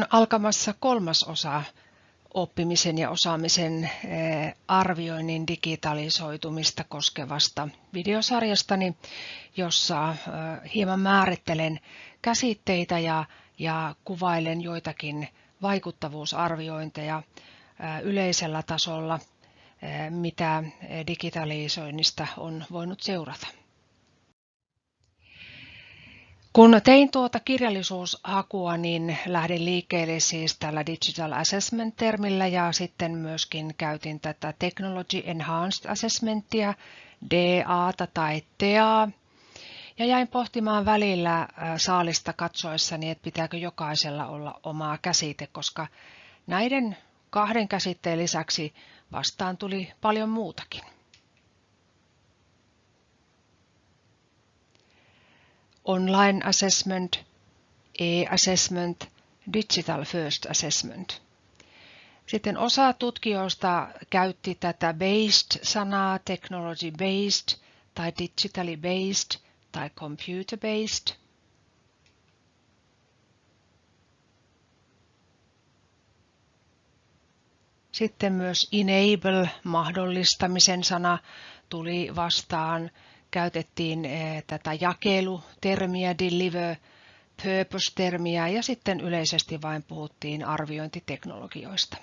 on alkamassa kolmas osa oppimisen ja osaamisen eh, arvioinnin digitalisoitumista koskevasta videosarjastani, jossa eh, hieman määrittelen käsitteitä ja, ja kuvailen joitakin vaikuttavuusarviointeja eh, yleisellä tasolla, mitä digitalisoinnista on voinut seurata. Kun tein tuota kirjallisuushakua, niin lähdin liikkeelle siis tällä Digital Assessment-termillä ja sitten myöskin käytin tätä Technology Enhanced Assessmentia, DA tai TEA. Ja jäin pohtimaan välillä saalista katsoessani, että pitääkö jokaisella olla omaa käsite, koska näiden kahden käsitteen lisäksi vastaan tuli paljon muutakin. Online assessment, e-assessment, digital first assessment. Sitten osa tutkijoista käytti tätä based-sanaa, technology based tai digitally based tai computer based. Sitten myös enable, mahdollistamisen sana tuli vastaan käytettiin eh, tätä jakelutermiä, deliver, purpose-termiä ja sitten yleisesti vain puhuttiin arviointiteknologioista.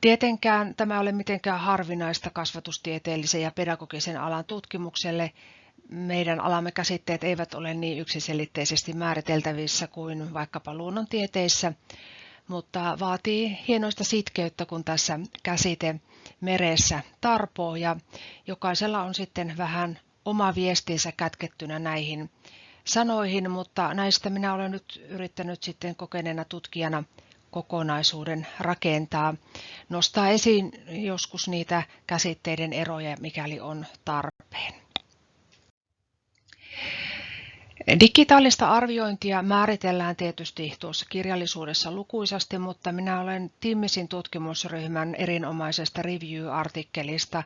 Tietenkään tämä ei ole mitenkään harvinaista kasvatustieteellisen ja pedagogisen alan tutkimukselle. Meidän alamme käsitteet eivät ole niin yksiselitteisesti määriteltävissä kuin vaikkapa luonnontieteissä, mutta vaatii hienoista sitkeyttä, kun tässä käsite meressä tarpoo ja jokaisella on sitten vähän oma viestinsä kätkettynä näihin sanoihin, mutta näistä minä olen nyt yrittänyt sitten kokeneena tutkijana kokonaisuuden rakentaa, nostaa esiin joskus niitä käsitteiden eroja, mikäli on tarpeen. Digitaalista arviointia määritellään tietysti tuossa kirjallisuudessa lukuisasti, mutta minä olen Timmisin tutkimusryhmän erinomaisesta review-artikkelista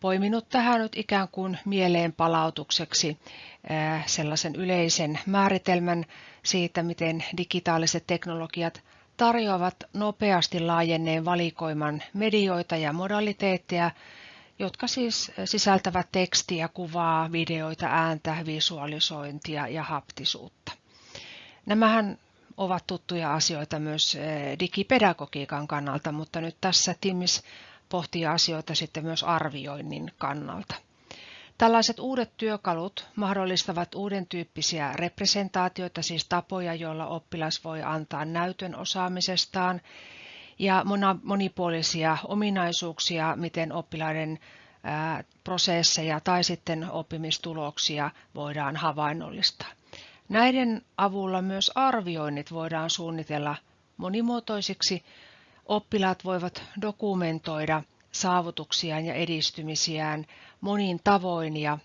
poiminut tähän nyt ikään kuin mieleen palautukseksi eh, sellaisen yleisen määritelmän siitä, miten digitaaliset teknologiat tarjoavat nopeasti laajenneen valikoiman medioita ja modaliteetteja, jotka siis sisältävät tekstiä, kuvaa, videoita, ääntä, visualisointia ja haptisuutta. Nämähän ovat tuttuja asioita myös eh, digipedagogiikan kannalta, mutta nyt tässä Timmis pohtii asioita sitten myös arvioinnin kannalta. Tällaiset uudet työkalut mahdollistavat uuden tyyppisiä representaatioita, siis tapoja, joilla oppilas voi antaa näytön osaamisestaan ja monipuolisia ominaisuuksia, miten oppilaiden prosesseja tai sitten oppimistuloksia voidaan havainnollistaa. Näiden avulla myös arvioinnit voidaan suunnitella monimuotoisiksi. Oppilaat voivat dokumentoida saavutuksiaan ja edistymisiään monin tavoin ja,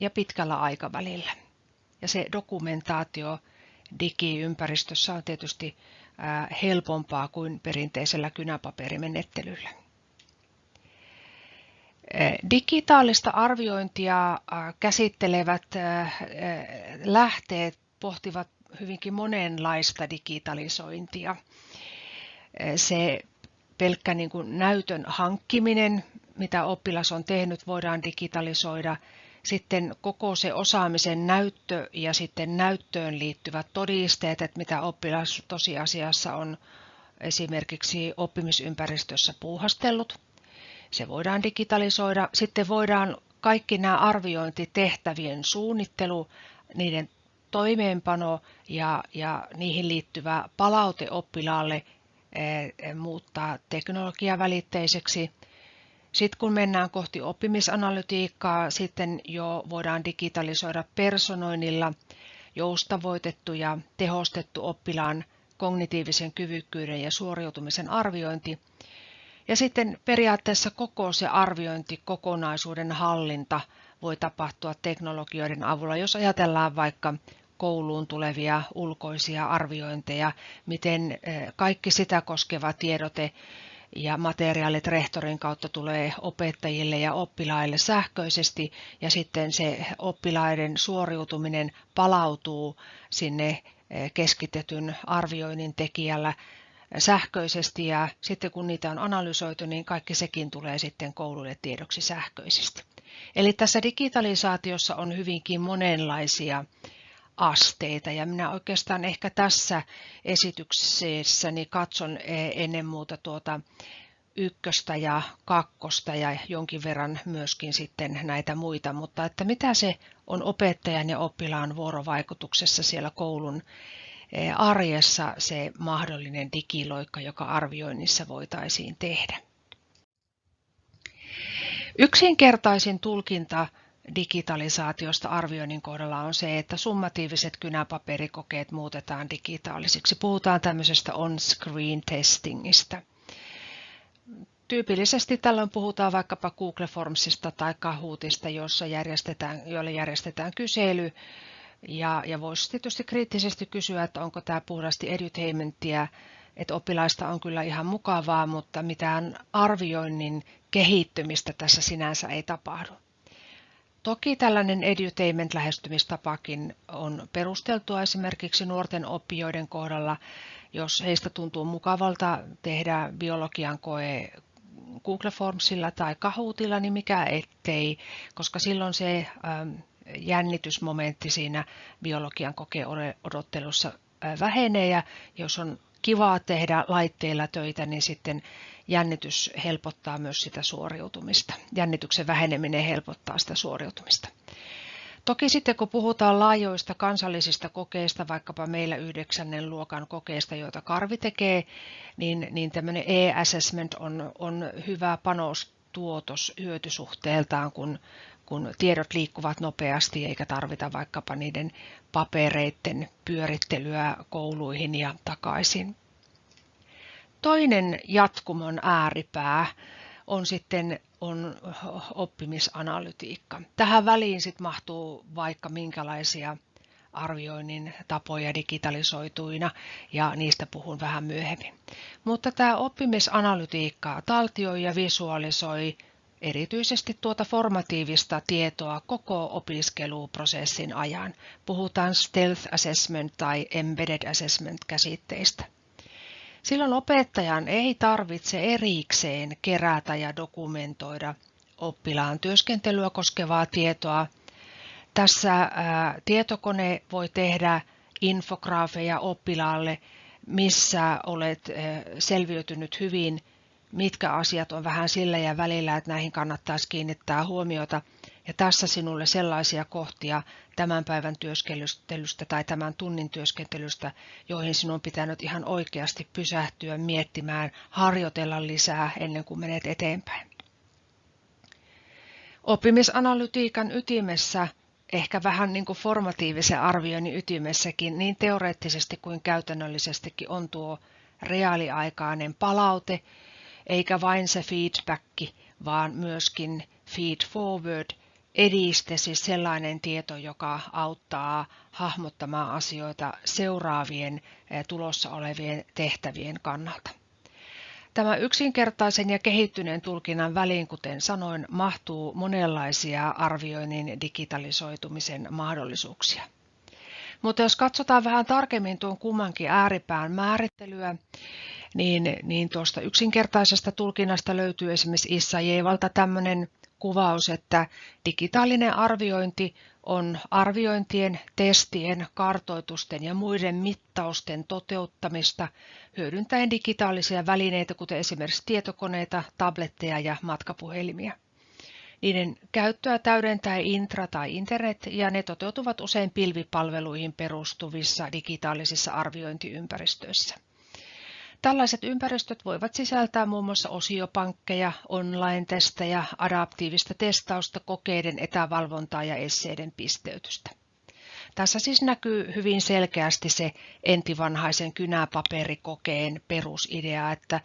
ja pitkällä aikavälillä. Ja se dokumentaatio digiympäristössä on tietysti helpompaa kuin perinteisellä kynäpaperimenettelyllä. Digitaalista arviointia käsittelevät lähteet pohtivat hyvinkin monenlaista digitalisointia. Se pelkkä niin kuin näytön hankkiminen, mitä oppilas on tehnyt, voidaan digitalisoida – sitten koko se osaamisen näyttö ja sitten näyttöön liittyvät todisteet, että mitä oppilas tosiasiassa on esimerkiksi oppimisympäristössä puuhastellut. Se voidaan digitalisoida. Sitten voidaan kaikki nämä arviointitehtävien suunnittelu, niiden toimeenpano ja, ja niihin liittyvä palaute oppilaalle e, muuttaa teknologiavälitteiseksi. Sitten kun mennään kohti oppimisanalytiikkaa, sitten jo voidaan digitalisoida personoinnilla joustavoitettu ja tehostettu oppilaan kognitiivisen kyvykkyyden ja suoriutumisen arviointi. Ja sitten periaatteessa koko se arviointi, kokonaisuuden hallinta voi tapahtua teknologioiden avulla, jos ajatellaan vaikka kouluun tulevia ulkoisia arviointeja, miten eh, kaikki sitä koskeva tiedote ja materiaalit rehtorin kautta tulee opettajille ja oppilaille sähköisesti ja sitten se oppilaiden suoriutuminen palautuu sinne keskitetyn arvioinnin tekijällä sähköisesti ja sitten kun niitä on analysoitu, niin kaikki sekin tulee sitten kouluille tiedoksi sähköisesti. Eli tässä digitalisaatiossa on hyvinkin monenlaisia asteita ja minä oikeastaan ehkä tässä esityksessäni katson ennen muuta tuota ykköstä ja kakkosta ja jonkin verran myöskin sitten näitä muita, mutta että mitä se on opettajan ja oppilaan vuorovaikutuksessa siellä koulun eh, arjessa se mahdollinen digiloikka, joka arvioinnissa voitaisiin tehdä. Yksinkertaisin tulkinta digitalisaatiosta arvioinnin kohdalla on se, että summatiiviset kynäpaperikokeet muutetaan digitaalisiksi. Puhutaan tämmöisestä on-screen testingistä. Tyypillisesti tällöin puhutaan vaikkapa Google Formsista tai Kahootista, jossa järjestetään, joille järjestetään kysely. Ja, ja voisi tietysti kriittisesti kysyä, että onko tämä puhdasti edutainmentia, että oppilaista on kyllä ihan mukavaa, mutta mitään arvioinnin kehittymistä tässä sinänsä ei tapahdu. Toki tällainen edutainment-lähestymistapakin on perusteltua esimerkiksi nuorten oppijoiden kohdalla, jos heistä tuntuu mukavalta tehdä biologian koe Google Formsilla tai Kahootilla, niin mikä ettei, koska silloin se ähm, jännitysmomentti siinä biologian kokeodottelussa äh, vähenee. Ja jos on kivaa tehdä laitteilla töitä, niin sitten jännitys helpottaa myös sitä suoriutumista. Jännityksen väheneminen helpottaa sitä suoriutumista. Toki sitten kun puhutaan laajoista kansallisista kokeista, vaikkapa meillä yhdeksännen luokan kokeista, joita Karvi tekee, niin, niin tämmöinen e-assessment on, on hyvä panostuotos hyötysuhteeltaan, kun, kun tiedot liikkuvat nopeasti eikä tarvita vaikkapa niiden papereiden pyörittelyä kouluihin ja takaisin. Toinen jatkumon ääripää on sitten on oppimisanalytiikka. Tähän väliin sitten mahtuu vaikka minkälaisia arvioinnin tapoja digitalisoituina ja niistä puhun vähän myöhemmin. Mutta tämä oppimisanalytiikka taltioi ja visualisoi erityisesti tuota formatiivista tietoa koko opiskeluprosessin ajan. Puhutaan stealth assessment tai embedded assessment käsitteistä. Silloin opettajan ei tarvitse erikseen kerätä ja dokumentoida oppilaan työskentelyä koskevaa tietoa. Tässä tietokone voi tehdä infograafeja oppilaalle, missä olet selviytynyt hyvin, mitkä asiat on vähän sillä ja välillä, että näihin kannattaisi kiinnittää huomiota – ja tässä sinulle sellaisia kohtia tämän päivän työskentelystä tai tämän tunnin työskentelystä, joihin sinun on pitänyt ihan oikeasti pysähtyä miettimään, harjoitella lisää ennen kuin menet eteenpäin. Oppimisanalytiikan ytimessä, ehkä vähän niin kuin formatiivisen arvioinnin ytimessäkin, niin teoreettisesti kuin käytännöllisestikin on tuo reaaliaikainen palaute, eikä vain se feedback, vaan myöskin feed forward – ediste, siis sellainen tieto, joka auttaa hahmottamaan asioita seuraavien eh, tulossa olevien tehtävien kannalta. Tämä yksinkertaisen ja kehittyneen tulkinnan väliin, kuten sanoin, mahtuu monenlaisia arvioinnin digitalisoitumisen mahdollisuuksia. Mutta jos katsotaan vähän tarkemmin tuon kummankin ääripään määrittelyä, niin, niin tuosta yksinkertaisesta tulkinnasta löytyy esimerkiksi Issa Jeevalta tämmöinen kuvaus, että digitaalinen arviointi on arviointien, testien, kartoitusten ja muiden mittausten toteuttamista hyödyntäen digitaalisia välineitä, kuten esimerkiksi tietokoneita, tabletteja ja matkapuhelimia. Niiden käyttöä täydentää intra- tai internet ja ne toteutuvat usein pilvipalveluihin perustuvissa digitaalisissa arviointiympäristöissä. Tällaiset ympäristöt voivat sisältää muun muassa osiopankkeja, online-testejä, adaptiivista testausta, kokeiden etävalvontaa ja esseiden pisteytystä. Tässä siis näkyy hyvin selkeästi se entivanhaisen kynäpaperikokeen perusidea, että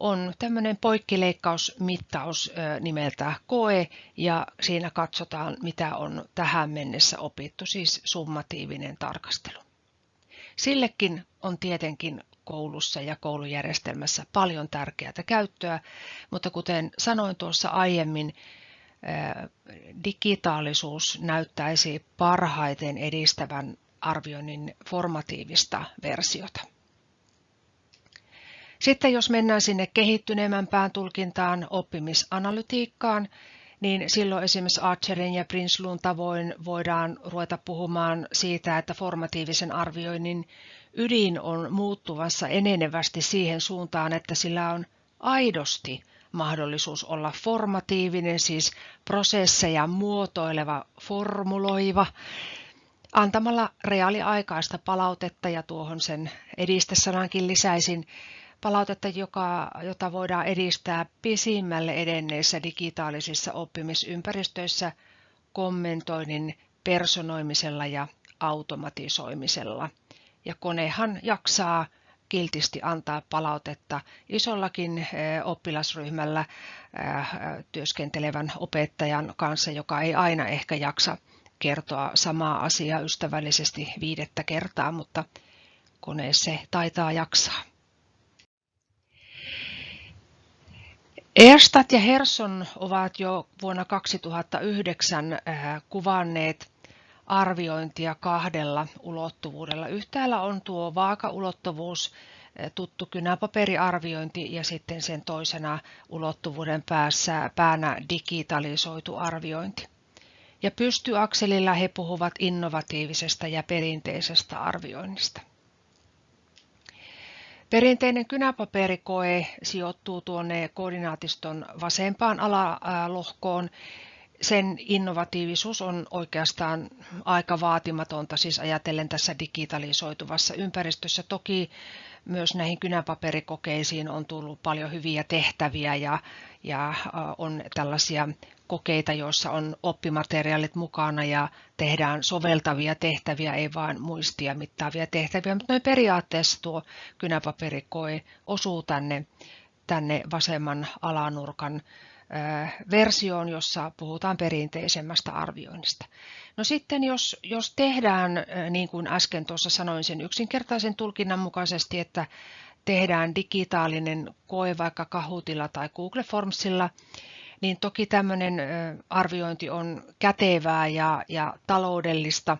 on tämmöinen poikkileikkausmittaus nimeltä koe ja siinä katsotaan, mitä on tähän mennessä opittu, siis summatiivinen tarkastelu. Sillekin on tietenkin koulussa ja koulujärjestelmässä paljon tärkeää käyttöä, mutta kuten sanoin tuossa aiemmin, digitaalisuus näyttäisi parhaiten edistävän arvioinnin formatiivista versiota. Sitten jos mennään sinne kehittyneemmämpään tulkintaan oppimisanalytiikkaan, niin silloin esimerkiksi Archerin ja Prinslun tavoin voidaan ruveta puhumaan siitä, että formatiivisen arvioinnin ydin on muuttuvassa enenevästi siihen suuntaan, että sillä on aidosti mahdollisuus olla formatiivinen, siis prosesseja muotoileva, formuloiva, antamalla reaaliaikaista palautetta ja tuohon sen edistesanankin lisäisin palautetta, joka, jota voidaan edistää pisimmälle edenneissä digitaalisissa oppimisympäristöissä kommentoinnin personoimisella ja automatisoimisella. Ja konehan jaksaa kiltisti antaa palautetta isollakin eh, oppilasryhmällä eh, työskentelevän opettajan kanssa, joka ei aina ehkä jaksa kertoa samaa asiaa ystävällisesti viidettä kertaa, mutta kone se taitaa jaksaa. Erstat ja Herson ovat jo vuonna 2009 äh, kuvanneet arviointia kahdella ulottuvuudella. Yhtäällä on tuo vaakaulottuvuus, äh, tuttu kynäpaperiarviointi ja sitten sen toisena ulottuvuuden päässä päänä digitalisoitu arviointi. Ja pystyakselilla he puhuvat innovatiivisesta ja perinteisestä arvioinnista. Perinteinen kynäpaperikoe sijoittuu tuonne koordinaatiston vasempaan alalohkoon. Sen innovatiivisuus on oikeastaan aika vaatimatonta, siis ajatellen tässä digitalisoituvassa ympäristössä. Toki myös näihin kynäpaperikokeisiin on tullut paljon hyviä tehtäviä ja, ja on tällaisia kokeita, joissa on oppimateriaalit mukana ja tehdään soveltavia tehtäviä, ei vain muistia mittaavia tehtäviä, mutta noin periaatteessa tuo kynäpaperikoe osuu tänne, tänne vasemman alanurkan versioon, jossa puhutaan perinteisemmästä arvioinnista. No sitten jos, jos tehdään, niin kuin äsken tuossa sanoin sen yksinkertaisen tulkinnan mukaisesti, että tehdään digitaalinen koe vaikka Kahutilla tai Google Formsilla, niin toki tämmöinen arviointi on kätevää ja, ja taloudellista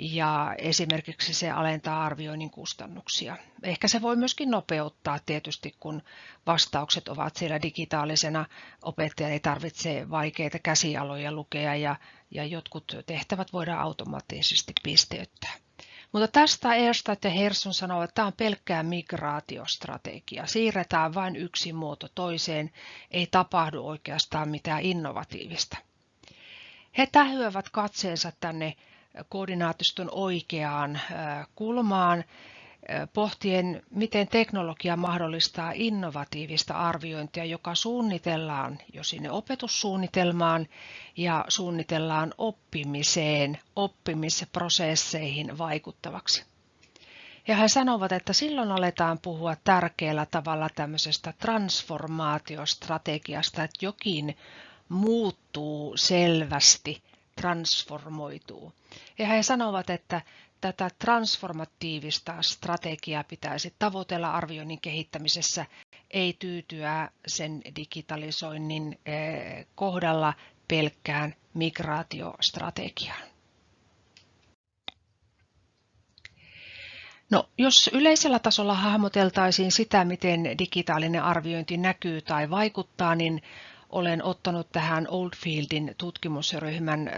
ja esimerkiksi se alentaa arvioinnin kustannuksia. Ehkä se voi myöskin nopeuttaa tietysti, kun vastaukset ovat siellä digitaalisena. Opettaja ei tarvitse vaikeita käsialoja lukea ja, ja jotkut tehtävät voidaan automaattisesti pisteyttää. Mutta tästä Erstat ja Herson sanoo, että tämä on pelkkää migraatiostrategia. Siirretään vain yksi muoto toiseen, ei tapahdu oikeastaan mitään innovatiivista. He tähyävät katseensa tänne koordinaatiston oikeaan kulmaan pohtien, miten teknologia mahdollistaa innovatiivista arviointia, joka suunnitellaan jo sinne opetussuunnitelmaan ja suunnitellaan oppimiseen, oppimisprosesseihin vaikuttavaksi. Ja he sanovat, että silloin aletaan puhua tärkeällä tavalla tämmöisestä transformaatiostrategiasta, että jokin muuttuu selvästi, transformoituu. Ja he sanovat, että tätä transformatiivista strategiaa pitäisi tavoitella arvioinnin kehittämisessä, ei tyytyä sen digitalisoinnin eh, kohdalla pelkkään migraatiostrategiaan. No, jos yleisellä tasolla hahmoteltaisiin sitä, miten digitaalinen arviointi näkyy tai vaikuttaa, niin olen ottanut tähän Oldfieldin tutkimusryhmän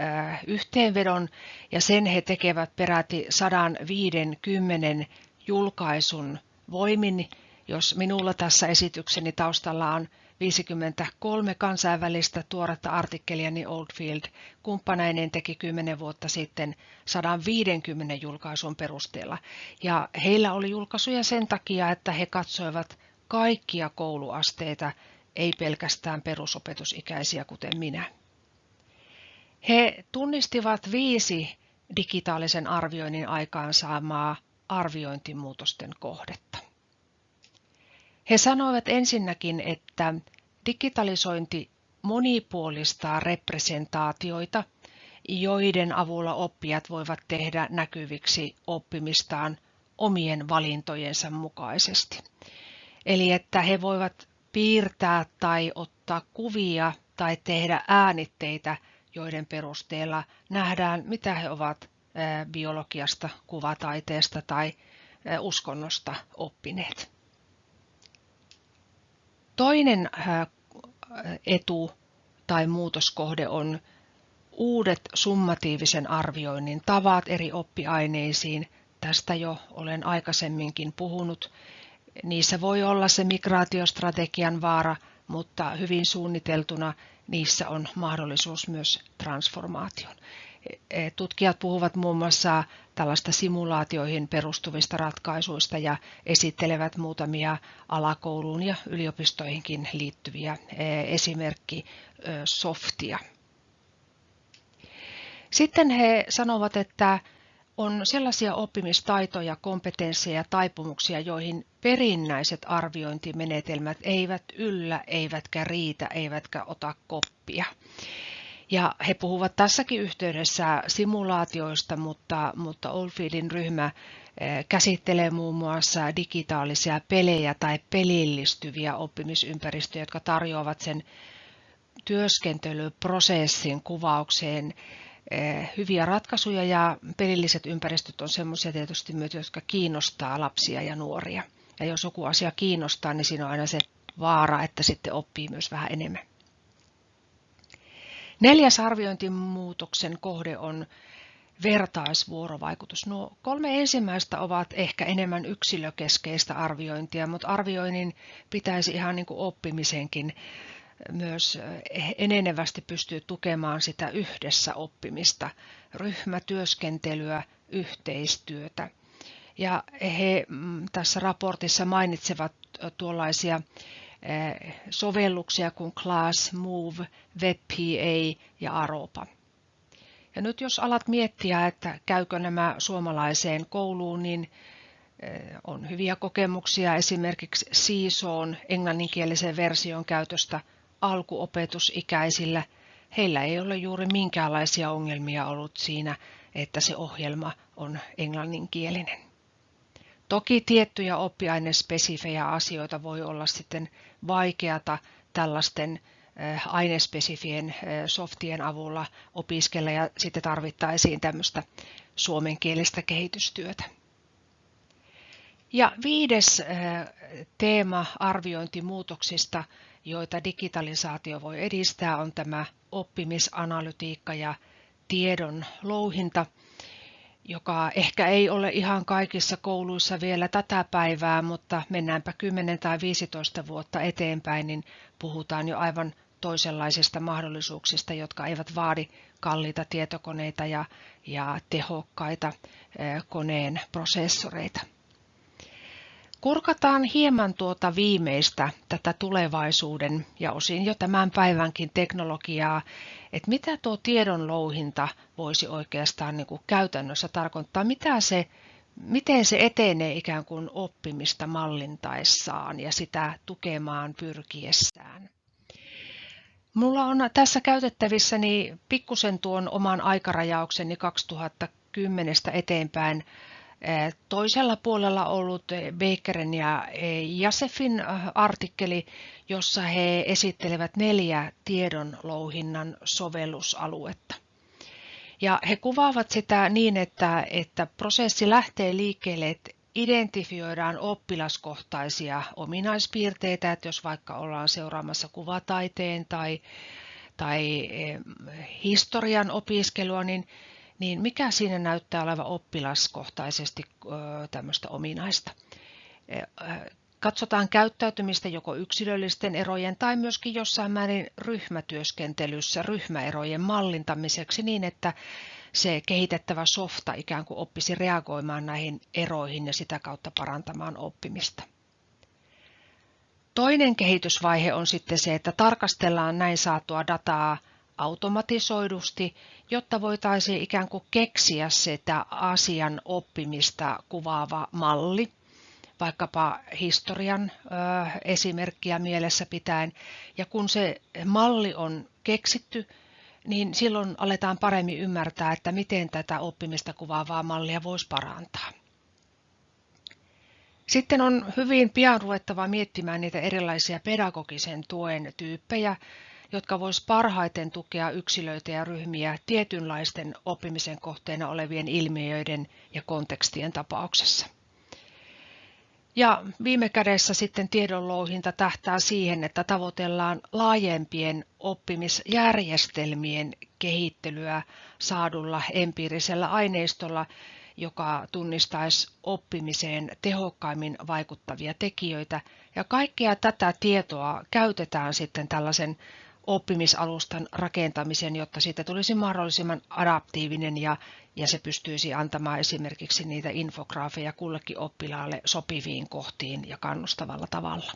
yhteenvedon ja sen he tekevät peräti 150 julkaisun voimin, jos minulla tässä esitykseni taustalla on 53 kansainvälistä tuoretta artikkelia, niin Oldfield kumppaneinen teki 10 vuotta sitten 150 julkaisun perusteella. Ja heillä oli julkaisuja sen takia, että he katsoivat kaikkia kouluasteita ei pelkästään perusopetusikäisiä kuten minä. He tunnistivat viisi digitaalisen arvioinnin aikaansaamaa arviointimuutosten kohdetta. He sanoivat ensinnäkin, että digitalisointi monipuolistaa representaatioita, joiden avulla oppijat voivat tehdä näkyviksi oppimistaan omien valintojensa mukaisesti. Eli että he voivat piirtää tai ottaa kuvia tai tehdä äänitteitä, joiden perusteella nähdään, mitä he ovat biologiasta, kuvataiteesta tai uskonnosta oppineet. Toinen etu tai muutoskohde on uudet summatiivisen arvioinnin tavat eri oppiaineisiin. Tästä jo olen aikaisemminkin puhunut. Niissä voi olla se migraatiostrategian vaara, mutta hyvin suunniteltuna niissä on mahdollisuus myös transformaation. E, tutkijat puhuvat muun muassa tällaista simulaatioihin perustuvista ratkaisuista ja esittelevät muutamia alakouluun ja yliopistoihinkin liittyviä e, esimerkki softia. Sitten he sanovat, että on sellaisia oppimistaitoja, kompetensseja ja taipumuksia, joihin perinnäiset arviointimenetelmät eivät yllä, eivätkä riitä, eivätkä ota koppia. Ja he puhuvat tässäkin yhteydessä simulaatioista, mutta, mutta Oldfieldin ryhmä eh, käsittelee muun muassa digitaalisia pelejä tai pelillistyviä oppimisympäristöjä, jotka tarjoavat sen työskentelyprosessin kuvaukseen hyviä ratkaisuja ja pelilliset ympäristöt on sellaisia tietysti myös, jotka kiinnostaa lapsia ja nuoria. Ja jos joku asia kiinnostaa, niin siinä on aina se vaara, että sitten oppii myös vähän enemmän. Neljäs arviointimuutoksen kohde on vertaisvuorovaikutus. Nuo kolme ensimmäistä ovat ehkä enemmän yksilökeskeistä arviointia, mutta arvioinnin pitäisi ihan niin kuin oppimisenkin myös enenevästi pystyä tukemaan sitä yhdessä oppimista, ryhmätyöskentelyä, yhteistyötä. Ja he mm, tässä raportissa mainitsevat tuollaisia Eh, sovelluksia kuin Class, Move, WebPA ja Aropa. Ja nyt jos alat miettiä, että käykö nämä suomalaiseen kouluun, niin eh, on hyviä kokemuksia esimerkiksi Seesawn englanninkielisen version käytöstä alkuopetusikäisillä. Heillä ei ole juuri minkäänlaisia ongelmia ollut siinä, että se ohjelma on englanninkielinen. Toki tiettyjä oppiainespesifejä asioita voi olla sitten vaikeata tällaisten eh, ainespesifien eh, softien avulla opiskella ja sitten tarvittaisiin tämmöistä suomenkielistä kehitystyötä. Ja viides eh, teema arviointimuutoksista, joita digitalisaatio voi edistää, on tämä oppimisanalytiikka ja tiedon louhinta – joka ehkä ei ole ihan kaikissa kouluissa vielä tätä päivää, mutta mennäänpä 10 tai 15 vuotta eteenpäin, niin puhutaan jo aivan toisenlaisista mahdollisuuksista, jotka eivät vaadi kalliita tietokoneita ja, ja tehokkaita koneen prosessoreita. Kurkataan hieman tuota viimeistä, tätä tulevaisuuden ja osin jo tämän päivänkin teknologiaa, että mitä tuo tiedon louhinta voisi oikeastaan niin kuin käytännössä tarkoittaa, mitä se, miten se etenee ikään kuin oppimista mallintaessaan ja sitä tukemaan pyrkiessään. Mulla on tässä käytettävissäni pikkusen tuon oman aikarajaukseni 2010 eteenpäin toisella puolella ollut Bakerin ja Jasefin artikkeli, jossa he esittelevät neljä tiedonlouhinnan sovellusaluetta. Ja he kuvaavat sitä niin, että, että prosessi lähtee liikkeelle, että identifioidaan oppilaskohtaisia ominaispiirteitä, että jos vaikka ollaan seuraamassa kuvataiteen tai, tai historian opiskelua, niin niin mikä siinä näyttää olevan oppilaskohtaisesti tämmöistä ominaista? Katsotaan käyttäytymistä joko yksilöllisten erojen tai myöskin jossain määrin ryhmätyöskentelyssä ryhmäerojen mallintamiseksi niin, että se kehitettävä softa ikään kuin oppisi reagoimaan näihin eroihin ja sitä kautta parantamaan oppimista. Toinen kehitysvaihe on sitten se, että tarkastellaan näin saatua dataa automatisoidusti, jotta voitaisiin ikään kuin keksiä sitä asian oppimista kuvaava malli, vaikkapa historian ö, esimerkkiä mielessä pitäen. Ja kun se malli on keksitty, niin silloin aletaan paremmin ymmärtää, että miten tätä oppimista kuvaavaa mallia voisi parantaa. Sitten on hyvin pian ruvettava miettimään niitä erilaisia pedagogisen tuen tyyppejä, jotka vois parhaiten tukea yksilöitä ja ryhmiä tietynlaisten oppimisen kohteena olevien ilmiöiden ja kontekstien tapauksessa. Ja viime kädessä sitten tiedonlouhinta tähtää siihen, että tavoitellaan laajempien oppimisjärjestelmien kehittelyä saadulla empiirisellä aineistolla, joka tunnistaisi oppimiseen tehokkaimmin vaikuttavia tekijöitä. Ja kaikkea tätä tietoa käytetään sitten tällaisen oppimisalustan rakentamiseen, jotta siitä tulisi mahdollisimman adaptiivinen ja, ja se pystyisi antamaan esimerkiksi niitä infograafeja kullekin oppilaalle sopiviin kohtiin ja kannustavalla tavalla.